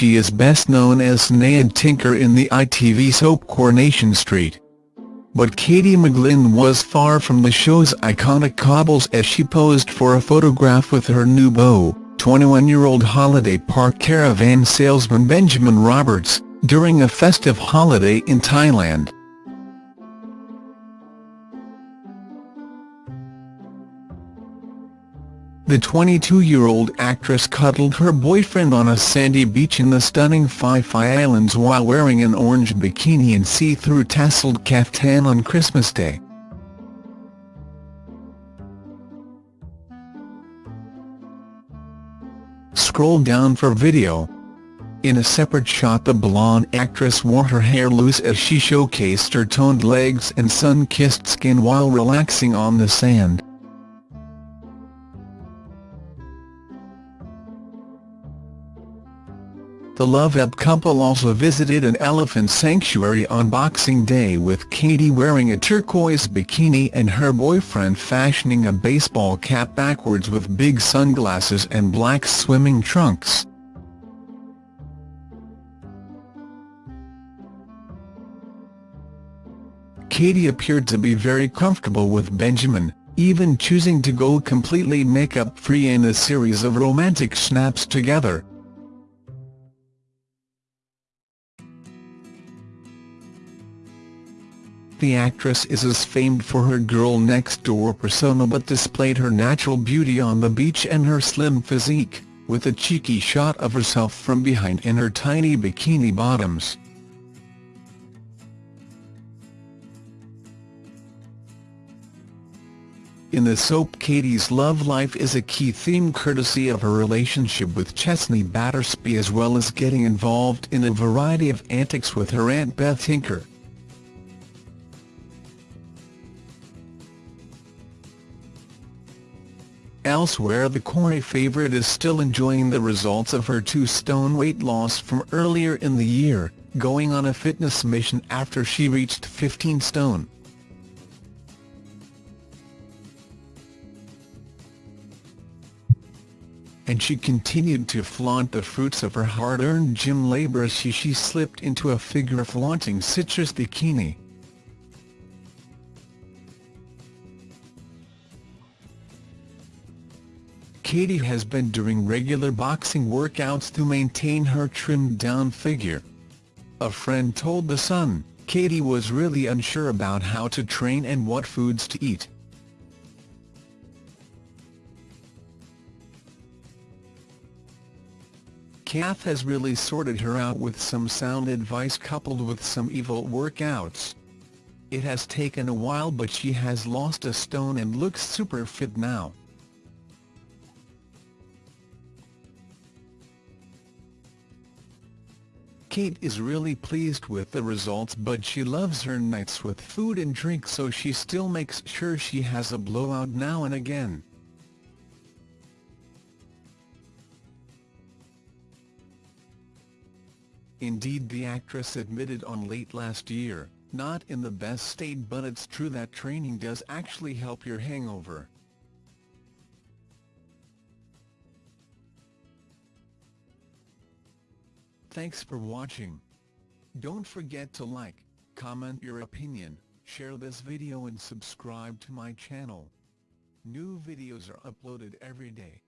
she is best known as Sinead Tinker in the ITV soap Coronation Street. But Katie McGlynn was far from the show's iconic cobbles as she posed for a photograph with her new beau, 21-year-old holiday park caravan salesman Benjamin Roberts, during a festive holiday in Thailand. The 22-year-old actress cuddled her boyfriend on a sandy beach in the stunning Phi Phi Islands while wearing an orange bikini and see-through tasseled caftan on Christmas Day. Scroll down for video. In a separate shot the blonde actress wore her hair loose as she showcased her toned legs and sun-kissed skin while relaxing on the sand. The Love Up couple also visited an elephant sanctuary on Boxing Day with Katie wearing a turquoise bikini and her boyfriend fashioning a baseball cap backwards with big sunglasses and black swimming trunks. Katie appeared to be very comfortable with Benjamin, even choosing to go completely makeup-free in a series of romantic snaps together. The actress is as famed for her girl-next-door persona but displayed her natural beauty on the beach and her slim physique, with a cheeky shot of herself from behind in her tiny bikini bottoms. In the soap Katie's love life is a key theme courtesy of her relationship with Chesney Battersby as well as getting involved in a variety of antics with her Aunt Beth Tinker. Elsewhere the Corrie favourite is still enjoying the results of her two-stone weight loss from earlier in the year, going on a fitness mission after she reached 15 stone. And she continued to flaunt the fruits of her hard-earned gym labour as she, she slipped into a figure-flaunting citrus bikini. Katie has been doing regular boxing workouts to maintain her trimmed-down figure. A friend told The Sun, Katie was really unsure about how to train and what foods to eat. Kath has really sorted her out with some sound advice coupled with some evil workouts. It has taken a while but she has lost a stone and looks super fit now. Kate is really pleased with the results but she loves her nights with food and drink so she still makes sure she has a blowout now and again. Indeed the actress admitted on late last year, not in the best state but it's true that training does actually help your hangover. Thanks for watching. Don't forget to like, comment your opinion, share this video and subscribe to my channel. New videos are uploaded every day.